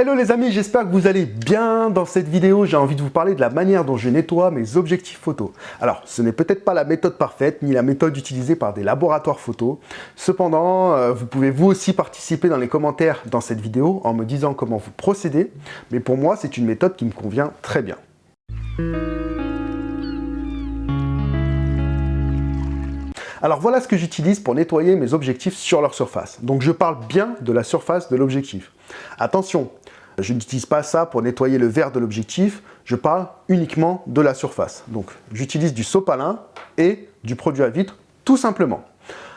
Hello les amis, j'espère que vous allez bien. Dans cette vidéo, j'ai envie de vous parler de la manière dont je nettoie mes objectifs photo. Alors, ce n'est peut-être pas la méthode parfaite, ni la méthode utilisée par des laboratoires photo. Cependant, euh, vous pouvez vous aussi participer dans les commentaires dans cette vidéo en me disant comment vous procédez. Mais pour moi, c'est une méthode qui me convient très bien. Alors voilà ce que j'utilise pour nettoyer mes objectifs sur leur surface. Donc je parle bien de la surface de l'objectif. Attention, je n'utilise pas ça pour nettoyer le verre de l'objectif, je parle uniquement de la surface. Donc j'utilise du sopalin et du produit à vitre tout simplement.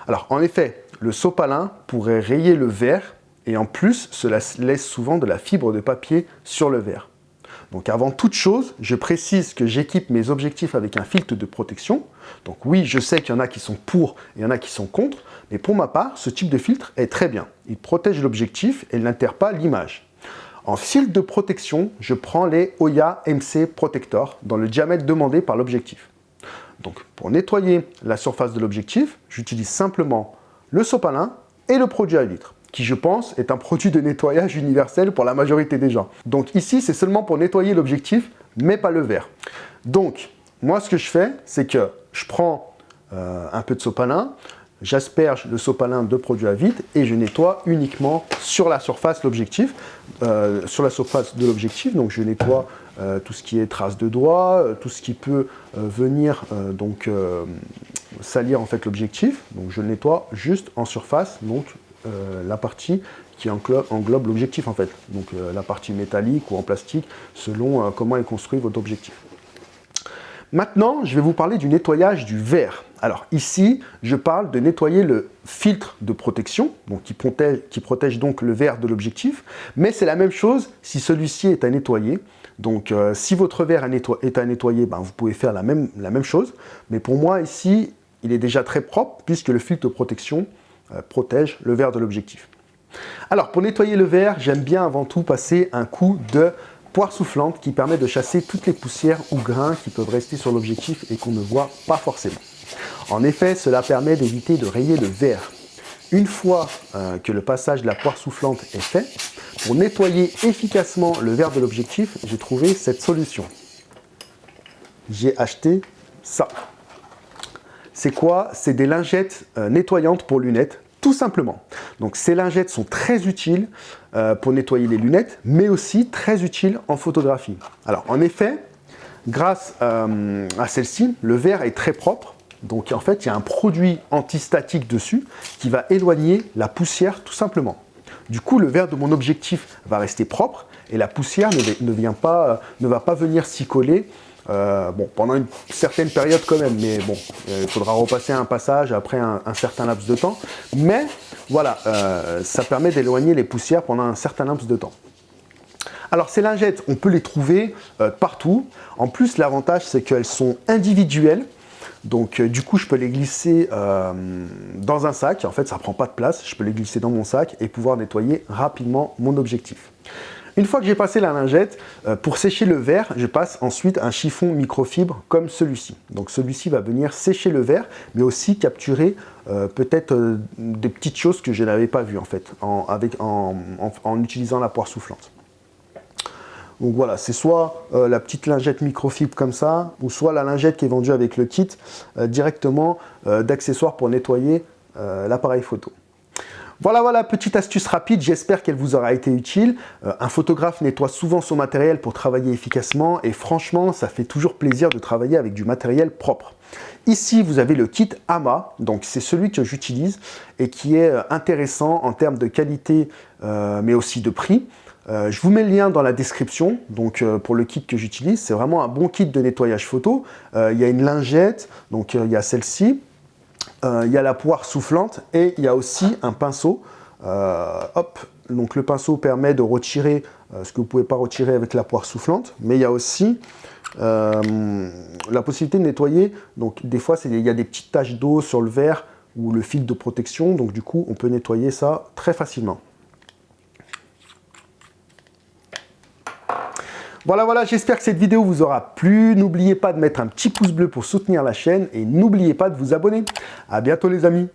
Alors en effet, le sopalin pourrait rayer le verre et en plus, cela laisse souvent de la fibre de papier sur le verre. Donc avant toute chose, je précise que j'équipe mes objectifs avec un filtre de protection. Donc oui, je sais qu'il y en a qui sont pour et il y en a qui sont contre, mais pour ma part, ce type de filtre est très bien. Il protège l'objectif et il n'altère pas l'image. En filtre de protection, je prends les Oya MC Protector dans le diamètre demandé par l'objectif. Donc pour nettoyer la surface de l'objectif, j'utilise simplement le sopalin et le produit à vitre qui je pense est un produit de nettoyage universel pour la majorité des gens. Donc ici, c'est seulement pour nettoyer l'objectif, mais pas le verre. Donc, moi ce que je fais, c'est que je prends euh, un peu de sopalin, j'asperge le sopalin de produit à vide et je nettoie uniquement sur la surface l'objectif, euh, sur la surface de l'objectif. Donc je nettoie euh, tout ce qui est traces de doigts, tout ce qui peut venir donc salir en fait l'objectif. Donc je le nettoie juste en surface, donc euh, la partie qui englobe, l'objectif en fait. Donc euh, la partie métallique ou en plastique, selon euh, comment est construit votre objectif. Maintenant, je vais vous parler du nettoyage du verre. Alors ici, je parle de nettoyer le filtre de protection, donc qui, protège, donc le verre de l'objectif, mais c'est la même chose si celui-ci est à nettoyer. Donc si votre verre est à nettoyer, ben, vous pouvez faire la même, la même chose. Mais pour moi ici, il est déjà très propre puisque le filtre de protection protège le verre de l'objectif. Alors pour nettoyer le verre, j'aime bien avant tout passer un coup de poire soufflante qui permet de chasser toutes les poussières ou grains qui peuvent rester sur l'objectif et qu'on ne voit pas forcément. En effet, cela permet d'éviter de rayer le verre. Une fois euh, que le passage de la poire soufflante est fait, pour nettoyer efficacement le verre de l'objectif, j'ai trouvé cette solution. J'ai acheté ça. C'est quoi? C'est des lingettes euh, nettoyantes pour lunettes, tout simplement. Donc ces lingettes sont très utiles euh, pour nettoyer les lunettes, mais aussi très utiles en photographie. Alors en effet, grâce euh, à celle-ci, le verre est très propre. Donc en fait, il y a un produit antistatique dessus qui va éloigner la poussière tout simplement. Du coup, le verre de mon objectif va rester propre et la poussière ne, vient pas, ne va pas venir s'y coller euh, bon, pendant une certaine période quand même, mais bon, il faudra repasser un passage après un, certain laps de temps. Mais voilà, euh, ça permet d'éloigner les poussières pendant un certain laps de temps. Alors ces lingettes, on peut les trouver euh, partout. En plus, l'avantage, c'est qu'elles sont individuelles. Donc du coup, je peux les glisser dans un sac. En fait, ça ne prend pas de place. Je peux les glisser dans mon sac et pouvoir nettoyer rapidement mon objectif. Une fois que j'ai passé la lingette, euh, pour sécher le verre, je passe ensuite un chiffon microfibre comme celui-ci. Donc celui-ci va venir sécher le verre, mais aussi capturer euh, peut-être euh, des petites choses que je n'avais pas vues en fait, en, utilisant la poire soufflante. Donc voilà, c'est soit la petite lingette microfibre comme ça, ou soit la lingette qui est vendue avec le kit directement d'accessoires pour nettoyer l'appareil photo. Voilà, voilà, petite astuce rapide, j'espère qu'elle vous aura été utile. Euh, un photographe nettoie souvent son matériel pour travailler efficacement et franchement, ça fait toujours plaisir de travailler avec du matériel propre. Ici, vous avez le kit AMA, donc c'est celui que j'utilise et qui est euh, intéressant en termes de qualité, euh, mais aussi de prix. je vous mets le lien dans la description, donc pour le kit que j'utilise, c'est vraiment un bon kit de nettoyage photo. il y a une lingette, donc il y a celle-ci, il y a la poire soufflante et il y a aussi un pinceau. Euh, hop, donc le pinceau permet de retirer euh, ce que vous ne pouvez pas retirer avec la poire soufflante, mais il y a aussi la possibilité de nettoyer. Donc des fois, il y a des petites taches d'eau sur le verre ou le fil de protection, donc du coup, on peut nettoyer ça très facilement. Voilà, voilà, j'espère que cette vidéo vous aura plu. N'oubliez pas de mettre un petit pouce bleu pour soutenir la chaîne et n'oubliez pas de vous abonner. A bientôt les amis